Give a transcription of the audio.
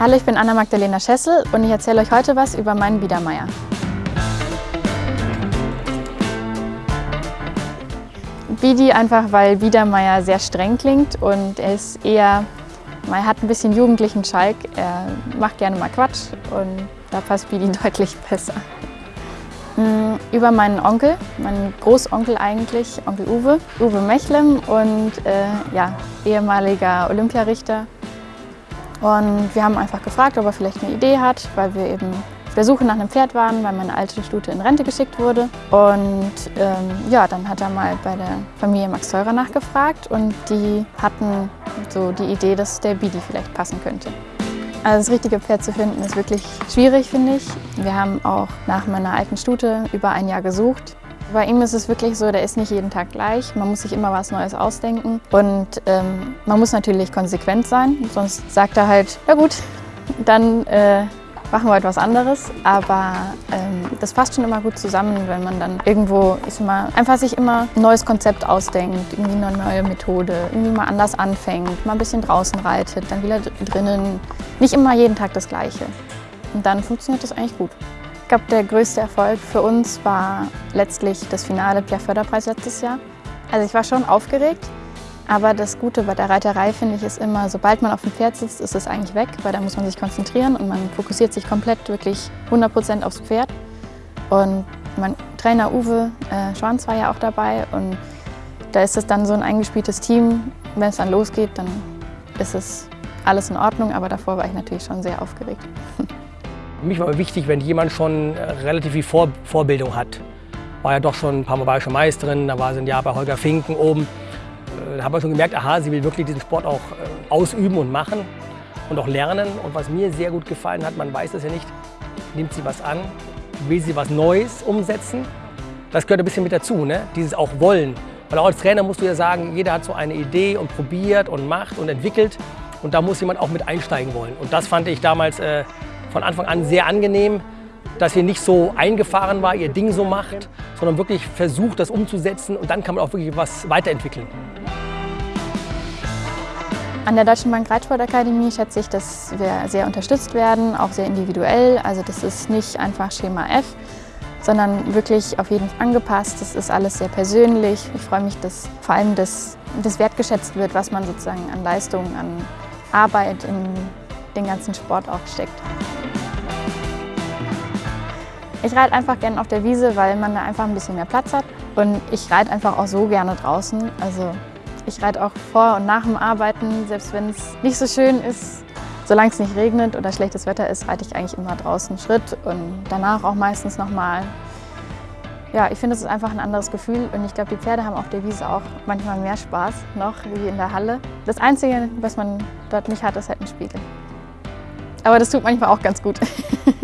Hallo, ich bin Anna-Magdalena Schessel und ich erzähle euch heute was über meinen Biedermeier. Bidi einfach, weil Biedermeier sehr streng klingt und er ist eher, er hat ein bisschen jugendlichen Schalk, er macht gerne mal Quatsch und da passt Bidi deutlich besser. Hm, über meinen Onkel, meinen Großonkel eigentlich, Onkel Uwe, Uwe Mechlem und äh, ja, ehemaliger Olympiarichter. Und wir haben einfach gefragt, ob er vielleicht eine Idee hat, weil wir eben auf der Suche nach einem Pferd waren, weil meine alte Stute in Rente geschickt wurde. Und ähm, ja, dann hat er mal bei der Familie Max Teurer nachgefragt und die hatten so die Idee, dass der Bidi vielleicht passen könnte. Also das richtige Pferd zu finden ist wirklich schwierig, finde ich. Wir haben auch nach meiner alten Stute über ein Jahr gesucht. Bei ihm ist es wirklich so, der ist nicht jeden Tag gleich. Man muss sich immer was Neues ausdenken. Und ähm, man muss natürlich konsequent sein, sonst sagt er halt, ja gut, dann äh, machen wir etwas anderes. Aber ähm, das passt schon immer gut zusammen, wenn man dann irgendwo ist mal, einfach sich immer ein neues Konzept ausdenkt, irgendwie eine neue Methode, irgendwie mal anders anfängt, mal ein bisschen draußen reitet, dann wieder drinnen. Nicht immer jeden Tag das Gleiche. Und dann funktioniert das eigentlich gut. Ich glaube, der größte Erfolg für uns war letztlich das Finale Pierre Förderpreis letztes Jahr. Also ich war schon aufgeregt, aber das Gute bei der Reiterei finde ich ist immer, sobald man auf dem Pferd sitzt, ist es eigentlich weg, weil da muss man sich konzentrieren und man fokussiert sich komplett wirklich 100% aufs Pferd. Und mein Trainer Uwe äh, Schwanz war ja auch dabei und da ist es dann so ein eingespieltes Team. Wenn es dann losgeht, dann ist es alles in Ordnung, aber davor war ich natürlich schon sehr aufgeregt. Mich war wichtig, wenn jemand schon äh, relativ viel Vor Vorbildung hat. War ja doch schon ein paar Mal bayerische Meisterin, da war sie ein Jahr bei Holger Finken oben. Da haben wir schon gemerkt, aha, sie will wirklich diesen Sport auch äh, ausüben und machen und auch lernen. Und was mir sehr gut gefallen hat, man weiß das ja nicht, nimmt sie was an, will sie was Neues umsetzen. Das gehört ein bisschen mit dazu, ne? dieses auch Wollen. Weil auch als Trainer musst du ja sagen, jeder hat so eine Idee und probiert und macht und entwickelt. Und da muss jemand auch mit einsteigen wollen. Und das fand ich damals äh, von Anfang an sehr angenehm, dass sie nicht so eingefahren war, ihr Ding so macht, sondern wirklich versucht, das umzusetzen. Und dann kann man auch wirklich was weiterentwickeln. An der Deutschen Bank Reitsportakademie schätze ich, dass wir sehr unterstützt werden, auch sehr individuell. Also das ist nicht einfach Schema F, sondern wirklich auf jeden Fall angepasst. Das ist alles sehr persönlich. Ich freue mich, dass vor allem das, das wertgeschätzt wird, was man sozusagen an Leistung, an Arbeit in den ganzen Sport auch steckt. Ich reite einfach gerne auf der Wiese, weil man da einfach ein bisschen mehr Platz hat. Und ich reite einfach auch so gerne draußen. Also ich reite auch vor und nach dem Arbeiten, selbst wenn es nicht so schön ist. Solange es nicht regnet oder schlechtes Wetter ist, reite ich eigentlich immer draußen Schritt und danach auch meistens nochmal. Ja, ich finde, es ist einfach ein anderes Gefühl und ich glaube, die Pferde haben auf der Wiese auch manchmal mehr Spaß noch wie in der Halle. Das Einzige, was man dort nicht hat, ist halt ein Spiegel. Aber das tut manchmal auch ganz gut.